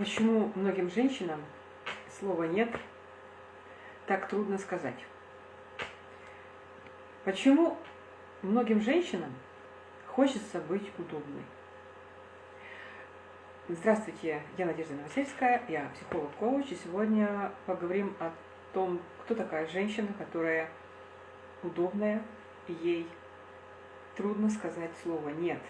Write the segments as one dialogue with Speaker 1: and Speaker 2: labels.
Speaker 1: Почему многим женщинам слова «нет» так трудно сказать? Почему многим женщинам хочется быть удобной? Здравствуйте, я Надежда Новосельская, я психолог-коуч, и сегодня поговорим о том, кто такая женщина, которая удобная, ей трудно сказать слово «нет».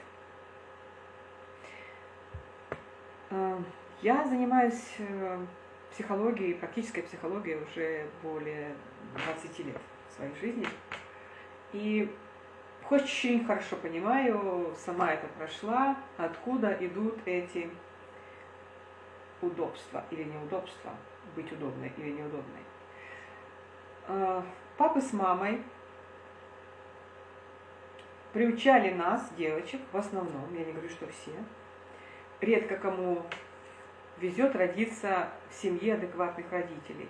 Speaker 1: Я занимаюсь э, психологией, практической психологией уже более 20 лет своей жизни. И очень хорошо понимаю, сама это прошла, откуда идут эти удобства или неудобства, быть удобной или неудобной. Э, папы с мамой приучали нас, девочек, в основном, я не говорю, что все, редко кому везет родиться в семье адекватных родителей.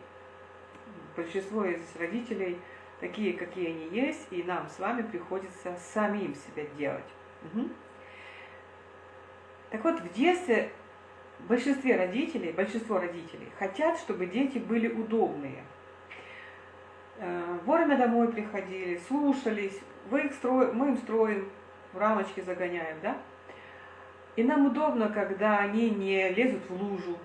Speaker 1: Большинство из родителей такие, какие они есть, и нам с вами приходится самим себя делать. Угу. Так вот, в детстве большинстве родителей, большинство родителей хотят, чтобы дети были удобные. Э, вовремя домой приходили, слушались, вы их стро... мы им строим, в рамочки загоняем, да? И нам удобно, когда они не лезут в лужу.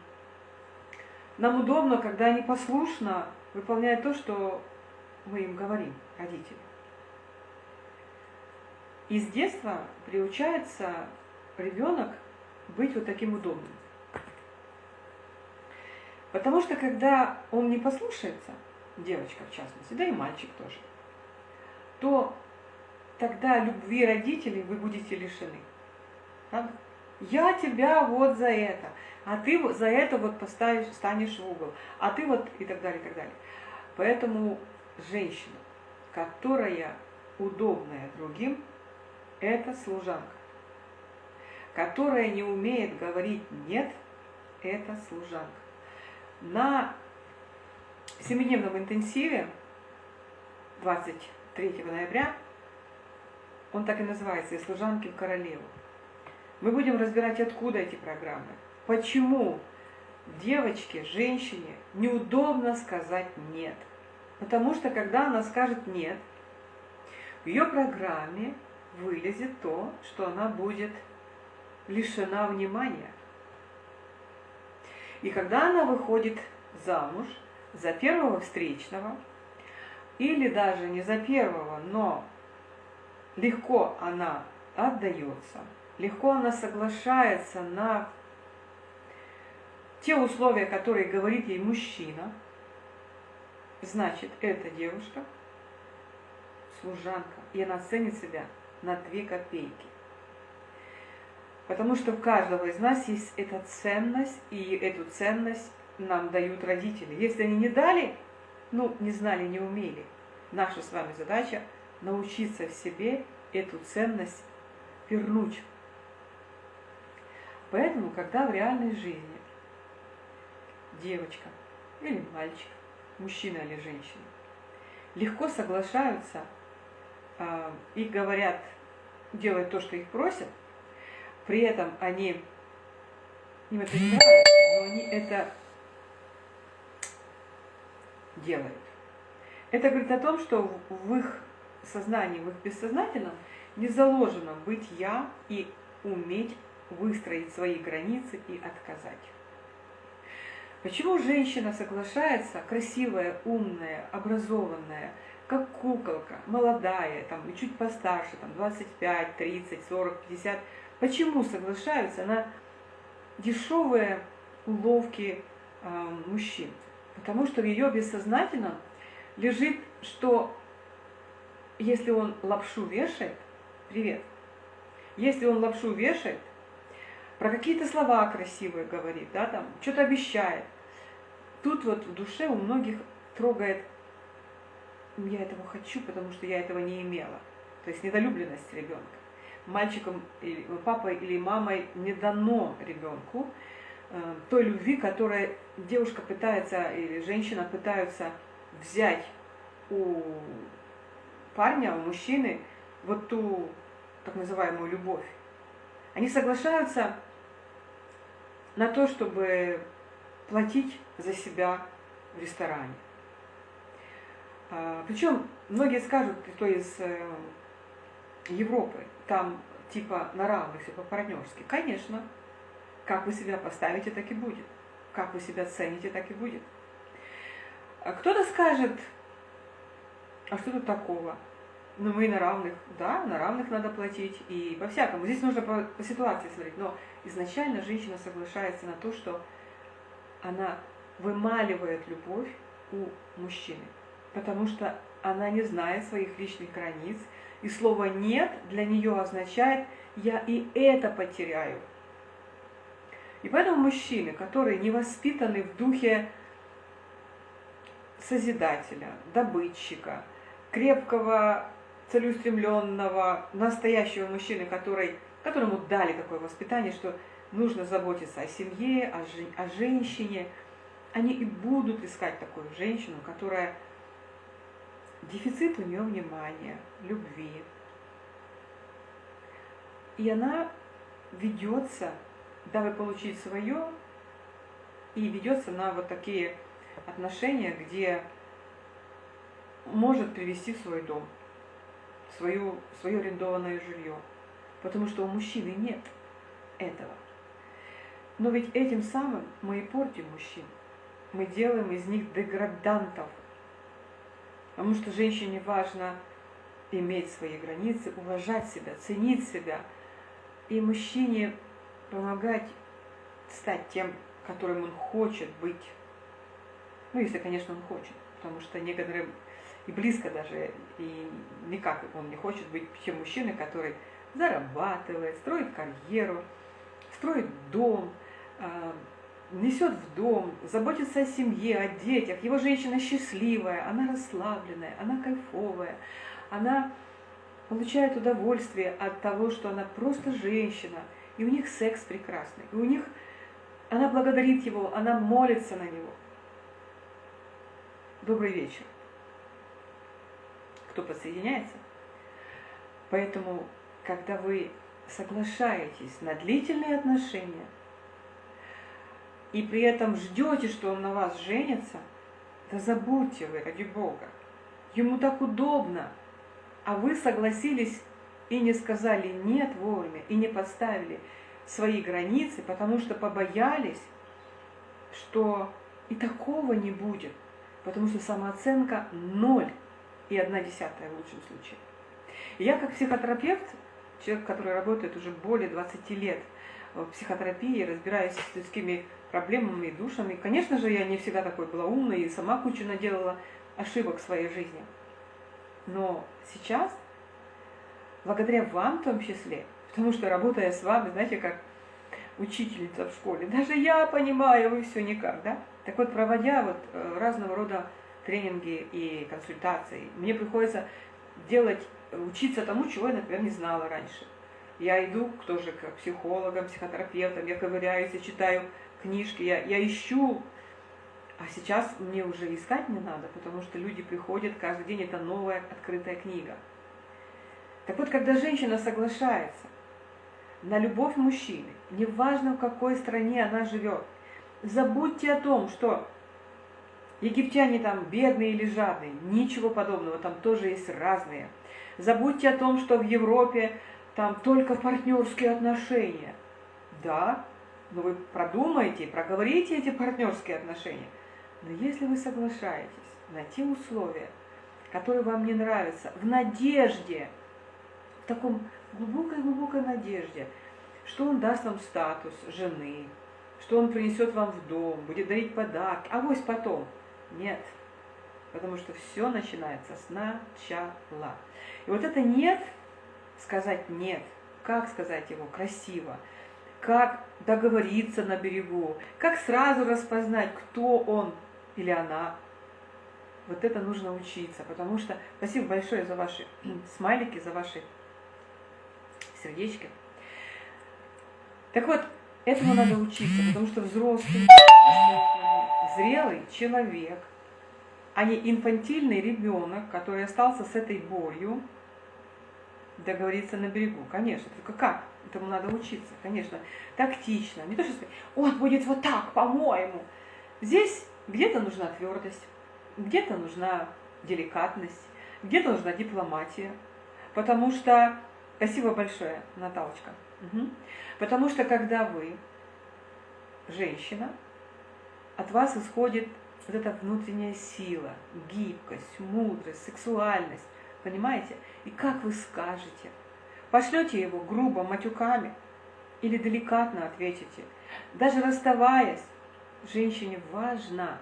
Speaker 1: Нам удобно, когда они послушно выполняют то, что мы им говорим, родители. И с детства приучается ребенок быть вот таким удобным. Потому что когда он не послушается, девочка в частности, да и мальчик тоже, то тогда любви родителей вы будете лишены. Правда? Я тебя вот за это, а ты за это вот поставишь, станешь в угол, а ты вот и так далее, и так далее. Поэтому женщина, которая удобная другим, это служанка. Которая не умеет говорить «нет», это служанка. На семидневном интенсиве 23 ноября, он так и называется, «И служанки в королеву», мы будем разбирать, откуда эти программы. Почему девочке, женщине неудобно сказать «нет». Потому что, когда она скажет «нет», в ее программе вылезет то, что она будет лишена внимания. И когда она выходит замуж за первого встречного, или даже не за первого, но легко она отдается – легко она соглашается на те условия, которые говорит ей мужчина, значит, эта девушка служанка, и она ценит себя на две копейки. Потому что у каждого из нас есть эта ценность, и эту ценность нам дают родители. Если они не дали, ну, не знали, не умели, наша с вами задача научиться в себе эту ценность вернуть Поэтому, когда в реальной жизни девочка или мальчик, мужчина или женщина, легко соглашаются э, и говорят, делают то, что их просят, при этом они, им это не нравится, но они это делают. Это говорит о том, что в их сознании, в их бессознательном не заложено быть я и уметь выстроить свои границы и отказать. Почему женщина соглашается, красивая, умная, образованная, как куколка, молодая, там, чуть постарше, там, 25, 30, 40, 50, почему соглашаются на дешевые уловки э, мужчин? Потому что в ее бессознательном лежит, что если он лапшу вешает, привет, если он лапшу вешает, про какие-то слова красивые говорит, да, там, что-то обещает. Тут вот в душе у многих трогает, я этого хочу, потому что я этого не имела. То есть недолюбленность ребенка. Мальчиком, или папой или мамой не дано ребенку э, той любви, которая девушка пытается или женщина пытаются взять у парня, у мужчины вот ту так называемую любовь. Они соглашаются на то, чтобы платить за себя в ресторане. А, Причем многие скажут, кто из э, Европы, там типа на равных, типа партнерски. Конечно, как вы себя поставите, так и будет. Как вы себя цените, так и будет. А кто-то скажет, а что тут такого? Ну, мы на равных, да, на равных надо платить, и по-всякому. Здесь нужно по, ситуации смотреть, но изначально женщина соглашается на то, что она вымаливает любовь у мужчины, потому что она не знает своих личных границ, и слово «нет» для нее означает «я и это потеряю». И поэтому мужчины, которые не воспитаны в духе созидателя, добытчика, крепкого, целеустремленного, настоящего мужчины, который, которому дали такое воспитание, что нужно заботиться о семье, о, жен, о женщине, они и будут искать такую женщину, которая дефицит у нее внимания, любви. И она ведется, дабы получить свое, и ведется на вот такие отношения, где может привести в свой дом, свою, свое арендованное жилье. Потому что у мужчины нет этого. Но ведь этим самым мы и портим мужчин. Мы делаем из них деградантов. Потому что женщине важно иметь свои границы, уважать себя, ценить себя. И мужчине помогать стать тем, которым он хочет быть. Ну, если, конечно, он хочет. Потому что некоторым и близко даже, и никак он не хочет быть тем мужчиной, который зарабатывает, строит карьеру, строит дом, а, несет в дом, заботится о семье, о детях. Его женщина счастливая, она расслабленная, она кайфовая, она получает удовольствие от того, что она просто женщина, и у них секс прекрасный, и у них она благодарит его, она молится на него. Добрый вечер. Кто подсоединяется? Поэтому, когда вы соглашаетесь на длительные отношения, и при этом ждете, что он на вас женится, да забудьте вы, ради Бога. Ему так удобно, а вы согласились и не сказали «нет» вовремя, и не поставили свои границы, потому что побоялись, что и такого не будет, потому что самооценка ноль и одна десятая в лучшем случае. Я как психотерапевт, человек, который работает уже более 20 лет в психотерапии, разбираюсь с людскими проблемами и душами. Конечно же, я не всегда такой была умной и сама кучу наделала ошибок в своей жизни. Но сейчас, благодаря вам в том числе, потому что работая с вами, знаете, как учительница в школе, даже я понимаю, вы все никак, да? Так вот, проводя вот э, разного рода тренинги и консультации, мне приходится делать, учиться тому, чего я, например, не знала раньше. Я иду тоже к психологам, психотерапевтам, я ковыряюсь, я читаю книжки, я, я ищу. А сейчас мне уже искать не надо, потому что люди приходят, каждый день это новая открытая книга. Так вот, когда женщина соглашается на любовь мужчины, неважно в какой стране она живет, забудьте о том, что египтяне там бедные или жадные, ничего подобного, там тоже есть разные. Забудьте о том, что в Европе там только партнерские отношения. Да, но вы продумаете, проговорите эти партнерские отношения. Но если вы соглашаетесь на те условия, которые вам не нравятся, в надежде, в таком глубокой-глубокой надежде, что он даст вам статус жены, что он принесет вам в дом, будет дарить подарки, а вось потом. Нет, потому что все начинается с начала. И вот это «нет», сказать «нет», как сказать его красиво – как договориться на берегу, как сразу распознать, кто он или она. Вот это нужно учиться, потому что спасибо большое за ваши смайлики, за ваши сердечки. Так вот, этому надо учиться, потому что взрослый, зрелый человек, а не инфантильный ребенок, который остался с этой болью, договориться на берегу. Конечно, только как? Этому надо учиться, конечно, тактично. Не то, что сказать, он будет вот так, по-моему. Здесь где-то нужна твердость, где-то нужна деликатность, где-то нужна дипломатия. Потому что, спасибо большое, Наталочка, угу. потому что когда вы, женщина, от вас исходит вот эта внутренняя сила, гибкость, мудрость, сексуальность, понимаете? И как вы скажете? Пошлете его грубо, матюками или деликатно ответите? Даже расставаясь, женщине важно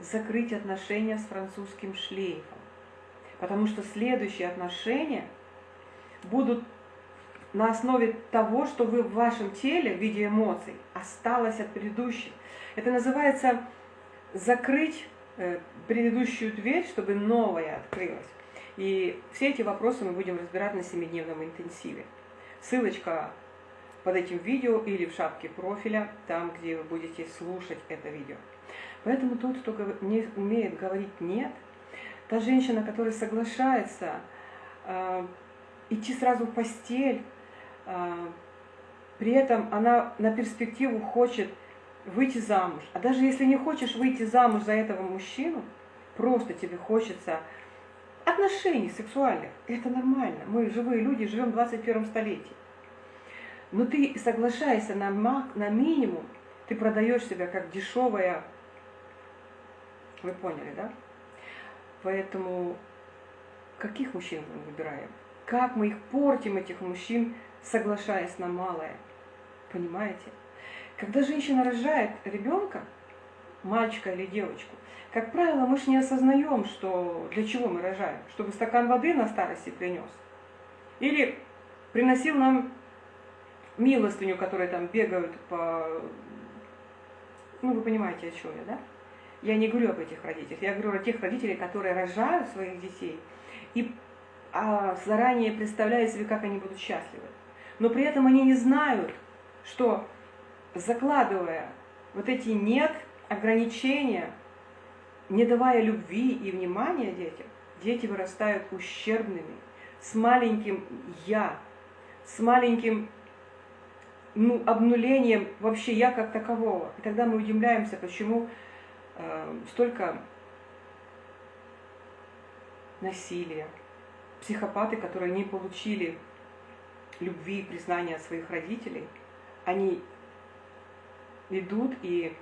Speaker 1: закрыть отношения с французским шлейфом, потому что следующие отношения будут на основе того, что вы в вашем теле в виде эмоций осталось от предыдущих. Это называется закрыть э, предыдущую дверь, чтобы новая открылась. И все эти вопросы мы будем разбирать на семидневном интенсиве. Ссылочка под этим видео или в шапке профиля, там, где вы будете слушать это видео. Поэтому тот, кто не умеет говорить «нет», та женщина, которая соглашается э, идти сразу в постель, э, при этом она на перспективу хочет выйти замуж. А даже если не хочешь выйти замуж за этого мужчину, просто тебе хочется отношений сексуальных, это нормально. Мы живые люди, живем в 21 столетии. Но ты соглашаешься на, мак, на минимум, ты продаешь себя как дешевая, вы поняли, да? Поэтому каких мужчин мы выбираем? Как мы их портим, этих мужчин, соглашаясь на малое? Понимаете? Когда женщина рожает ребенка, мальчика или девочку, как правило, мы же не осознаем, что для чего мы рожаем. Чтобы стакан воды на старости принес. Или приносил нам милостыню, которые там бегают по... Ну, вы понимаете, о чем я, да? Я не говорю об этих родителях. Я говорю о тех родителях, которые рожают своих детей и а, заранее представляют себе, как они будут счастливы. Но при этом они не знают, что закладывая вот эти нет, ограничения, не давая любви и внимания детям, дети вырастают ущербными, с маленьким «я», с маленьким ну, обнулением вообще «я» как такового. И тогда мы удивляемся, почему э, столько насилия, психопаты, которые не получили любви и признания от своих родителей, они идут и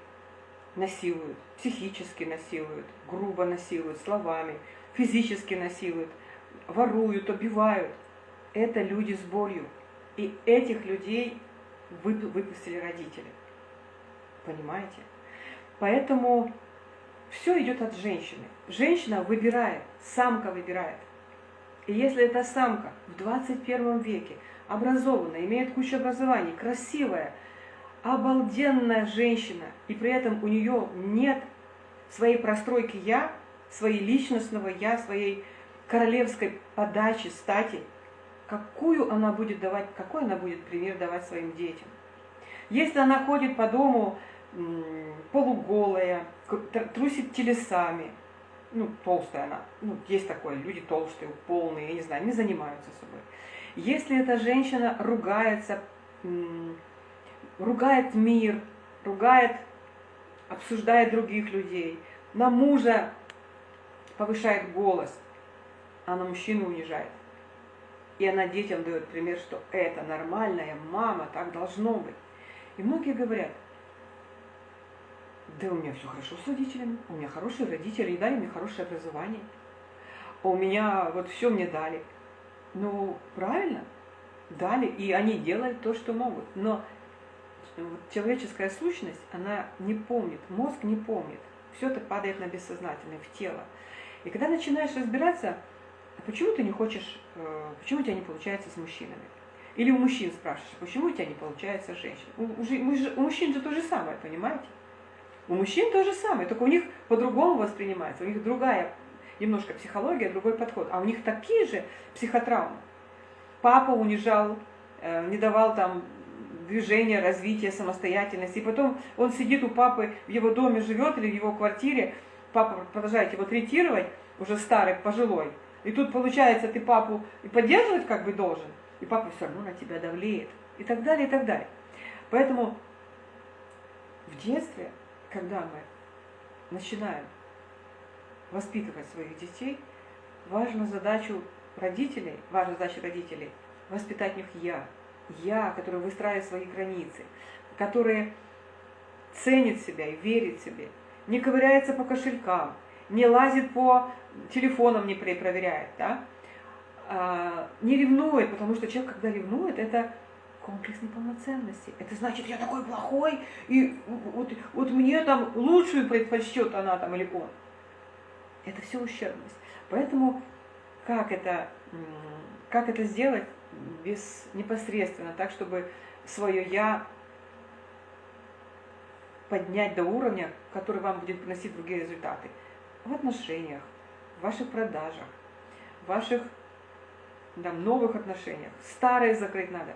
Speaker 1: насилуют, психически насилуют, грубо насилуют, словами, физически насилуют, воруют, убивают. Это люди с болью. И этих людей выпустили родители. Понимаете? Поэтому все идет от женщины. Женщина выбирает, самка выбирает. И если эта самка в 21 веке образованная, имеет кучу образований, красивая, обалденная женщина, и при этом у нее нет своей простройки «я», своей личностного «я», своей королевской подачи, стати, какую она будет давать, какой она будет пример давать своим детям. Если она ходит по дому полуголая, трусит телесами, ну, толстая она, ну, есть такое, люди толстые, полные, я не знаю, не занимаются собой. Если эта женщина ругается, ругает мир, ругает, обсуждает других людей, на мужа повышает голос, а на мужчину унижает. И она детям дает пример, что это нормальная мама, так должно быть. И многие говорят, да у меня все хорошо с родителями, у меня хорошие родители, и дали мне хорошее образование, а у меня вот все мне дали. Ну, правильно, дали, и они делают то, что могут. Но человеческая сущность, она не помнит, мозг не помнит. Все это падает на бессознательное, в тело. И когда начинаешь разбираться, почему ты не хочешь, э, почему у тебя не получается с мужчинами? Или у мужчин спрашиваешь, почему у тебя не получается с у, у мужчин же то же самое, понимаете? У мужчин то же самое, только у них по-другому воспринимается, у них другая немножко психология, другой подход. А у них такие же психотравмы. Папа унижал, э, не давал там движения, развития, самостоятельности. И потом он сидит у папы, в его доме живет или в его квартире, папа продолжает его третировать, уже старый, пожилой. И тут получается, ты папу и поддерживать как бы должен, и папа все равно на тебя давлеет. и так далее, и так далее. Поэтому в детстве, когда мы начинаем воспитывать своих детей, важна задачу родителей, важна задача родителей воспитать в них я. Я, который выстраивает свои границы, который ценит себя и верит себе, не ковыряется по кошелькам, не лазит по телефонам, не проверяет, да? а, не ревнует, потому что человек, когда ревнует, это комплекс неполноценности. Это значит, я такой плохой, и вот, вот мне там лучшую предпочтет она там или он. Это все ущербность. Поэтому как это, как это сделать без непосредственно, так, чтобы свое «я» поднять до уровня, который вам будет приносить другие результаты. В отношениях, в ваших продажах, в ваших там, новых отношениях. Старые закрыть надо.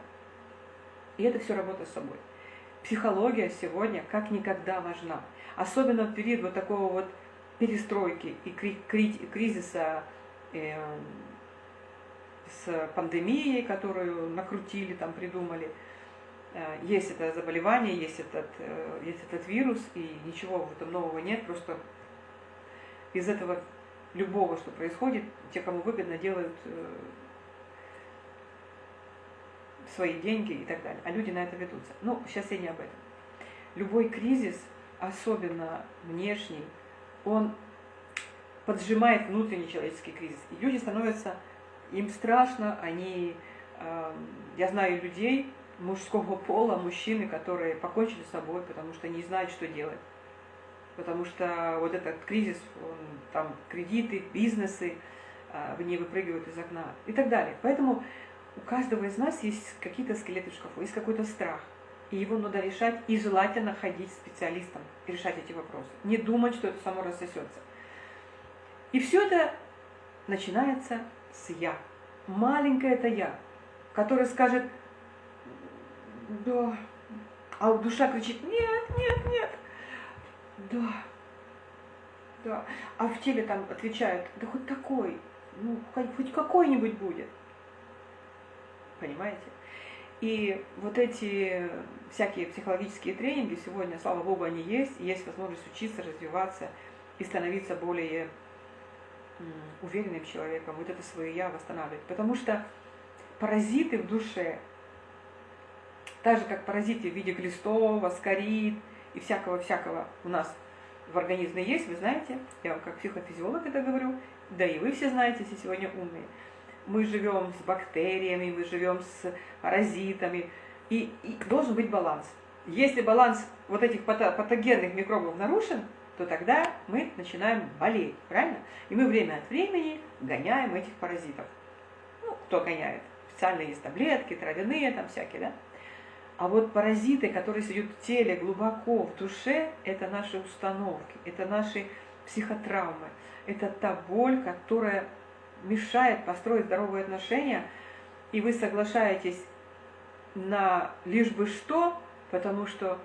Speaker 1: И это все работа с собой. Психология сегодня как никогда важна. Особенно в период вот такого вот перестройки и кризиса э, с пандемией, которую накрутили, там придумали. Э, есть это заболевание, есть этот, э, есть этот вирус, и ничего в этом нового нет, просто из этого любого, что происходит, те, кому выгодно, делают свои деньги и так далее. А люди на это ведутся. Ну, сейчас я не об этом. Любой кризис, особенно внешний, он поджимает внутренний человеческий кризис. И люди становятся, им страшно, они, э, я знаю людей мужского пола, мужчины, которые покончили с собой, потому что не знают, что делать. Потому что вот этот кризис, он, там кредиты, бизнесы, э, в ней выпрыгивают из окна и так далее. Поэтому у каждого из нас есть какие-то скелеты в шкафу, есть какой-то страх. И его надо решать, и желательно ходить специалистом и решать эти вопросы. Не думать, что это само рассосется. И все это начинается с «я». Маленькое это «я», которое скажет «да», а душа кричит «нет, нет, нет», «да», «да», а в теле там отвечают «да хоть такой, ну, хоть какой-нибудь будет». Понимаете? И вот эти всякие психологические тренинги сегодня, слава богу, они есть, есть возможность учиться, развиваться и становиться более уверенным человеком, вот это свое я восстанавливать. Потому что паразиты в душе, так же как паразиты в виде глистов, аскарид и всякого-всякого у нас в организме есть, вы знаете, я вам как психофизиолог это говорю, да и вы все знаете, если сегодня умные мы живем с бактериями, мы живем с паразитами, и, и должен быть баланс. Если баланс вот этих патогенных микробов нарушен, то тогда мы начинаем болеть, правильно? И мы время от времени гоняем этих паразитов. Ну, кто гоняет? Специальные есть таблетки, травяные там всякие, да? А вот паразиты, которые сидят в теле, глубоко в душе, это наши установки, это наши психотравмы, это та боль, которая мешает построить здоровые отношения, и вы соглашаетесь на лишь бы что, потому что,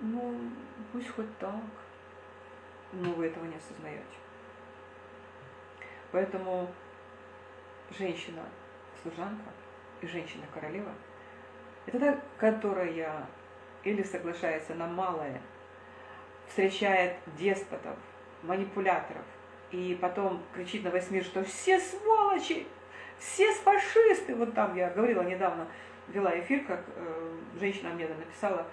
Speaker 1: ну, пусть хоть так, но вы этого не осознаете. Поэтому женщина-служанка и женщина-королева – это та, которая или соглашается на малое, встречает деспотов, манипуляторов, и потом кричит на весь мир, что все сволочи, все фашисты. Вот там я говорила недавно, вела эфир, как э, женщина мне написала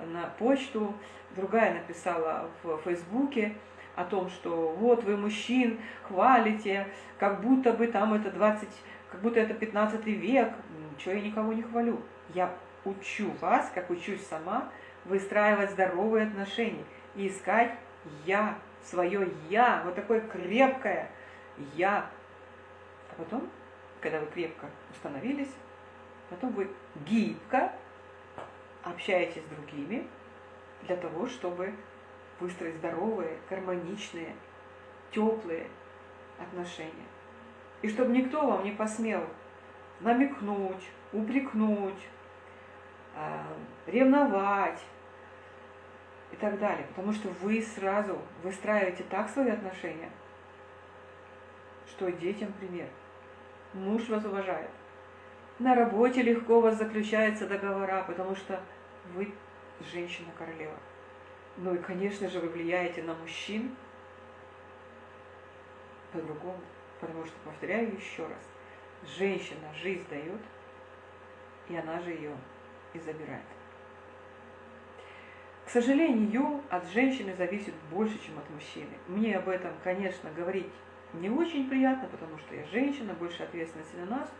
Speaker 1: на почту, другая написала в Фейсбуке о том, что вот вы мужчин хвалите, как будто бы там это 20, как будто это 15 век. Ничего я никого не хвалю. Я учу вас, как учусь сама, выстраивать здоровые отношения и искать я свое «я», вот такое крепкое «я». А потом, когда вы крепко установились, потом вы гибко общаетесь с другими для того, чтобы выстроить здоровые, гармоничные, теплые отношения. И чтобы никто вам не посмел намекнуть, упрекнуть, а, ревновать, и так далее. Потому что вы сразу выстраиваете так свои отношения, что детям пример. Муж вас уважает, на работе легко у вас заключаются договора, потому что вы женщина-королева. Ну и, конечно же, вы влияете на мужчин по-другому. Потому что, повторяю еще раз, женщина жизнь дает, и она же ее и забирает. К сожалению, от женщины зависит больше, чем от мужчины. Мне об этом, конечно, говорить не очень приятно, потому что я женщина, больше ответственности на нас,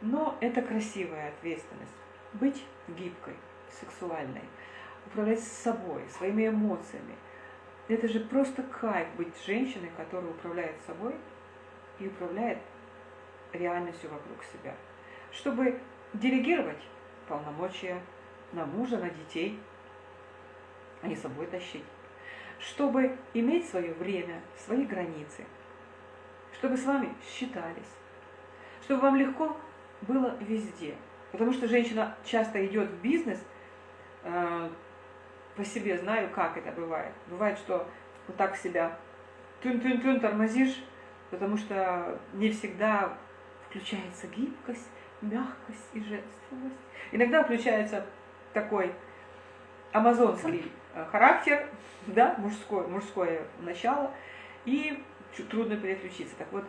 Speaker 1: но это красивая ответственность. Быть гибкой, сексуальной, управлять собой, своими эмоциями. Это же просто кайф быть женщиной, которая управляет собой и управляет реальностью вокруг себя. Чтобы делегировать полномочия на мужа, на детей, а не собой тащить. Чтобы иметь свое время, свои границы. Чтобы с вами считались. Чтобы вам легко было везде. Потому что женщина часто идет в бизнес, э, по себе знаю, как это бывает. Бывает, что вот так себя тюн-тюн-тюн тормозишь, потому что не всегда включается гибкость, мягкость и женственность. Иногда включается такой амазонский э, характер, да, мужское, мужское начало, и трудно переключиться. Так вот,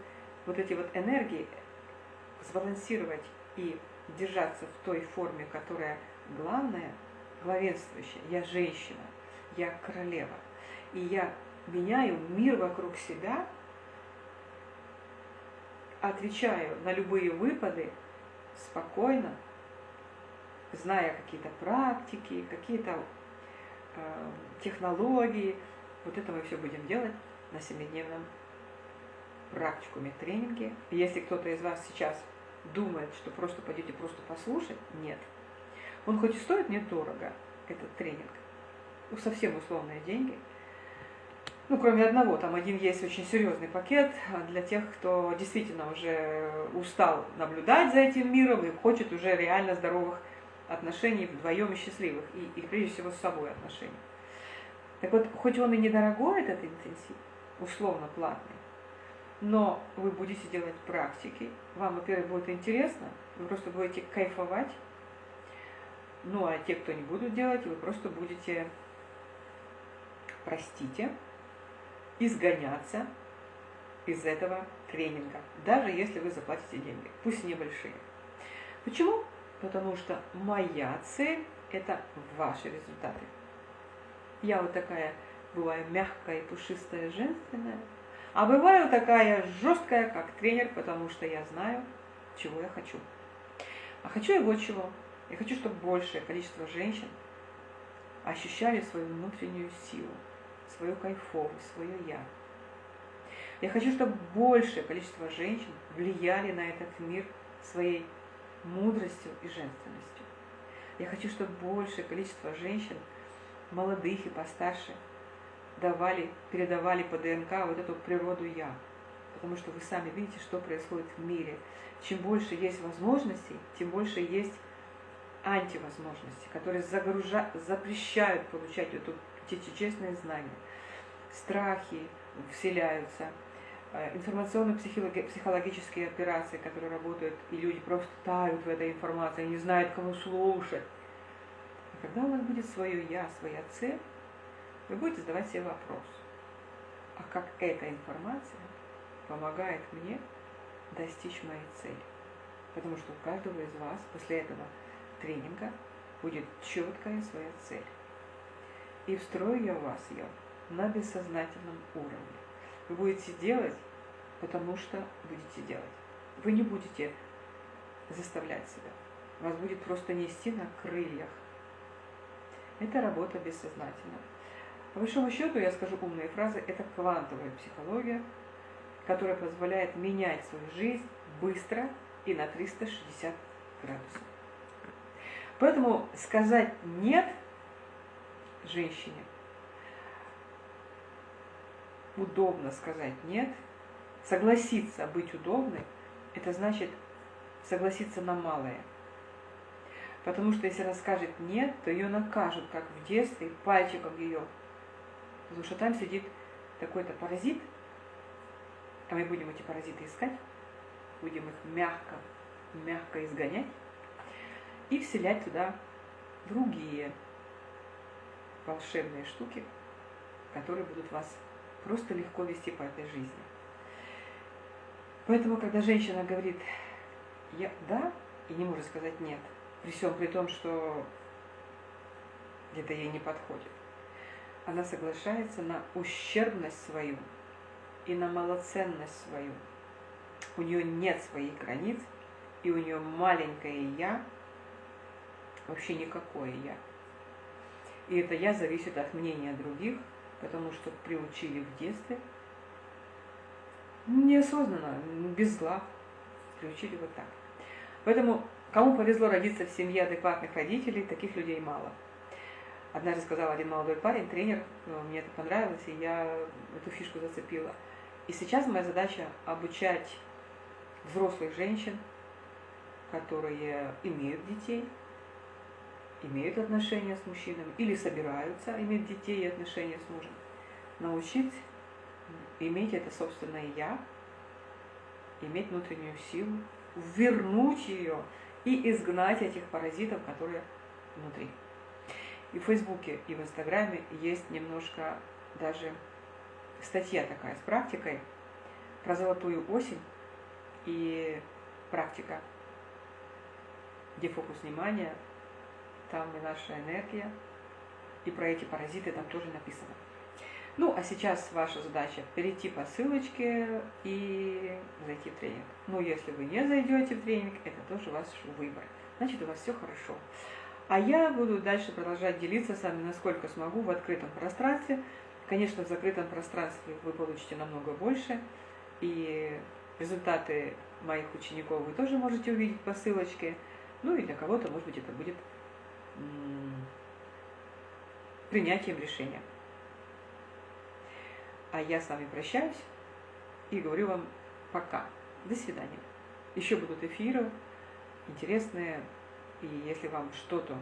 Speaker 1: вот эти вот энергии сбалансировать и держаться в той форме, которая главная, главенствующая. Я женщина, я королева. И я меняю мир вокруг себя, отвечаю на любые выпады спокойно, зная какие-то практики, какие-то э, технологии. Вот это мы все будем делать на семидневном практикуме тренинге. Если кто-то из вас сейчас думает, что просто пойдете просто послушать, нет. Он хоть и стоит недорого, этот тренинг, ну, совсем условные деньги, ну, кроме одного, там один есть очень серьезный пакет для тех, кто действительно уже устал наблюдать за этим миром и хочет уже реально здоровых отношений вдвоем и счастливых, и, и прежде всего с собой отношений. Так вот, хоть он и недорогой, этот интенсив, условно платный, но вы будете делать практики, вам, во-первых, будет интересно, вы просто будете кайфовать, ну а те, кто не будут делать, вы просто будете, простите, изгоняться из этого тренинга, даже если вы заплатите деньги, пусть небольшие. Почему? Потому что моя цель – это ваши результаты. Я вот такая бываю мягкая, пушистая, женственная – а бываю такая жесткая, как тренер, потому что я знаю, чего я хочу. А хочу я вот чего. Я хочу, чтобы большее количество женщин ощущали свою внутреннюю силу, свою кайфовость, свое «я». Я хочу, чтобы большее количество женщин влияли на этот мир своей мудростью и женственностью. Я хочу, чтобы большее количество женщин, молодых и постарше, давали, передавали по ДНК вот эту природу «я». Потому что вы сами видите, что происходит в мире. Чем больше есть возможностей, тем больше есть антивозможности, которые загружают, запрещают получать эту, эти честные знания. Страхи вселяются, э, информационно-психологические операции, которые работают, и люди просто тают в этой информации, не знают, кого слушать. И когда у вас будет свое «я», своя цель, вы будете задавать себе вопрос, а как эта информация помогает мне достичь моей цели? Потому что у каждого из вас после этого тренинга будет четкая своя цель. И встрою я у вас ее на бессознательном уровне. Вы будете делать, потому что будете делать. Вы не будете заставлять себя. Вас будет просто нести на крыльях. Это работа бессознательно. По большому счету, я скажу умные фразы, это квантовая психология, которая позволяет менять свою жизнь быстро и на 360 градусов. Поэтому сказать «нет» женщине, удобно сказать «нет», согласиться быть удобной, это значит согласиться на малое. Потому что если она скажет «нет», то ее накажут, как в детстве, пальчиком ее Потому что там сидит такой-то паразит, а мы будем эти паразиты искать, будем их мягко мягко изгонять и вселять туда другие волшебные штуки, которые будут вас просто легко вести по этой жизни. Поэтому, когда женщина говорит я, «да» и не может сказать «нет», при всем при том, что это ей не подходит, она соглашается на ущербность свою и на малоценность свою. У нее нет своих границ, и у нее маленькое «я», вообще никакое «я». И это «я» зависит от мнения других, потому что приучили в детстве, неосознанно, без зла, приучили вот так. Поэтому кому повезло родиться в семье адекватных родителей, таких людей мало. Однажды сказал один молодой парень, тренер, ну, мне это понравилось, и я эту фишку зацепила. И сейчас моя задача обучать взрослых женщин, которые имеют детей, имеют отношения с мужчинами или собираются иметь детей и отношения с мужем, научить иметь это собственное «я», иметь внутреннюю силу, вернуть ее и изгнать этих паразитов, которые внутри. И в Фейсбуке, и в Инстаграме есть немножко даже статья такая с практикой про золотую осень и практика, где фокус внимания там и наша энергия, и про эти паразиты там тоже написано. Ну, а сейчас ваша задача перейти по ссылочке и зайти в тренинг. Ну, если вы не зайдете в тренинг, это тоже ваш выбор. Значит, у вас все хорошо. А я буду дальше продолжать делиться с вами, насколько смогу, в открытом пространстве. Конечно, в закрытом пространстве вы получите намного больше. И результаты моих учеников вы тоже можете увидеть по ссылочке. Ну и для кого-то, может быть, это будет принятием решения. А я с вами прощаюсь и говорю вам пока. До свидания. Еще будут эфиры интересные. И если вам что-то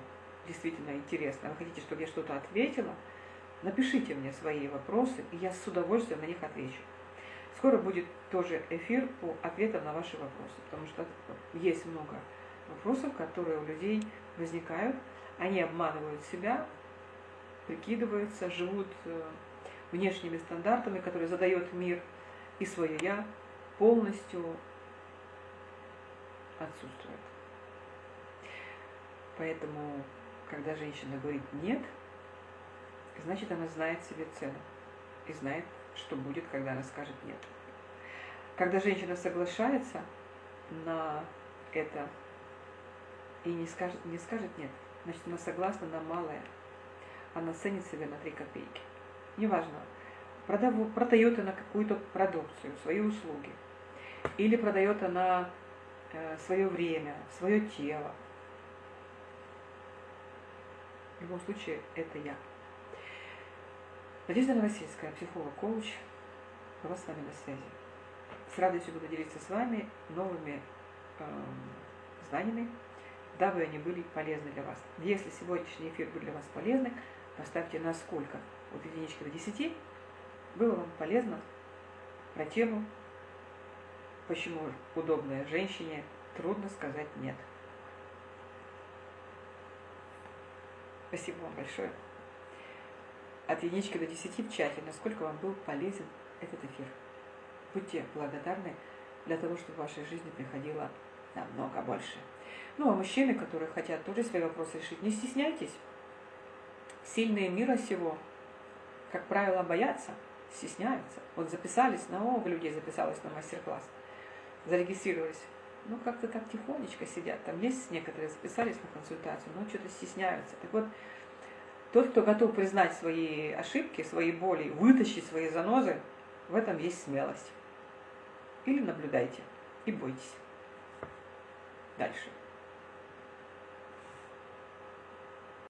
Speaker 1: действительно интересно, вы хотите, чтобы я что-то ответила, напишите мне свои вопросы, и я с удовольствием на них отвечу. Скоро будет тоже эфир по ответам на ваши вопросы, потому что есть много вопросов, которые у людей возникают, они обманывают себя, прикидываются, живут э, внешними стандартами, которые задает мир, и свое «я» полностью отсутствует. Поэтому, когда женщина говорит «нет», значит, она знает себе цену и знает, что будет, когда она скажет «нет». Когда женщина соглашается на это и не скажет, не скажет «нет», значит, она согласна на малое. Она ценит себя на 3 копейки. Неважно, продает она какую-то продукцию, свои услуги, или продает она э, свое время, свое тело. В любом случае, это я. Надежда Новосельская, психолог-коуч, была с вами на связи. С радостью буду делиться с вами новыми э, знаниями, дабы они были полезны для вас. Если сегодняшний эфир был для вас полезный, поставьте на сколько, от единички до 10, было вам полезно про тему, почему удобная женщине трудно сказать «нет». Спасибо вам большое. От единички до 10 в чате, насколько вам был полезен этот эфир. Будьте благодарны для того, чтобы в вашей жизни приходило намного больше. Ну, а мужчины, которые хотят тоже свои вопросы решить, не стесняйтесь. Сильные мира сего, как правило, боятся, стесняются. Вот записались, много людей записалось на мастер-класс, зарегистрировались. Ну, как-то так тихонечко сидят. Там есть некоторые записались на консультацию, но что-то стесняются. Так вот, тот, кто готов признать свои ошибки, свои боли, вытащить свои занозы, в этом есть смелость. Или наблюдайте и бойтесь. Дальше.